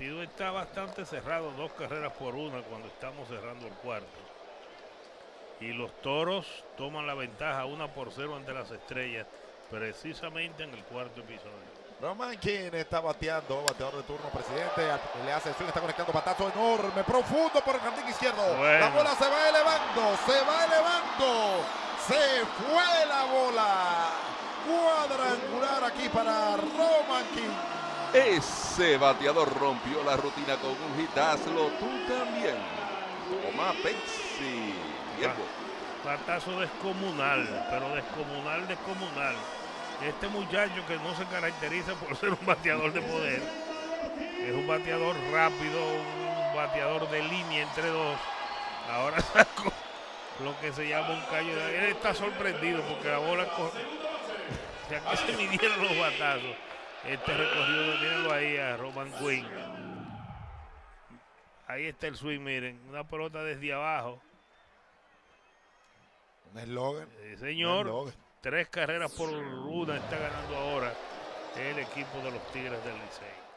partido está bastante cerrado, dos carreras por una cuando estamos cerrando el cuarto. Y los toros toman la ventaja una por cero ante las estrellas, precisamente en el cuarto episodio. Roman King está bateando, bateador de turno, presidente. Le hace swing, está conectando batazo enorme, profundo por el jardín izquierdo. Bueno. La bola se va elevando, se va elevando. Se fue la bola. Cuadrangular aquí para Roman King. Ese bateador rompió la rutina con un hit. Hazlo tú también. Toma Pepsi. Tiempo. Batazo descomunal, pero descomunal, descomunal. Este muchacho que no se caracteriza por ser un bateador de poder, es un bateador rápido, un bateador de línea entre dos. Ahora sacó lo que se llama un callo. de- Él está sorprendido porque la bola se midieron los batazos. Este recorrido, mírenlo ahí a Roman Quinn. Ahí está el swing, miren, una pelota desde abajo. Un eslogan. Un señor. eslogan. Tres carreras por una está ganando ahora el equipo de los Tigres del Licey.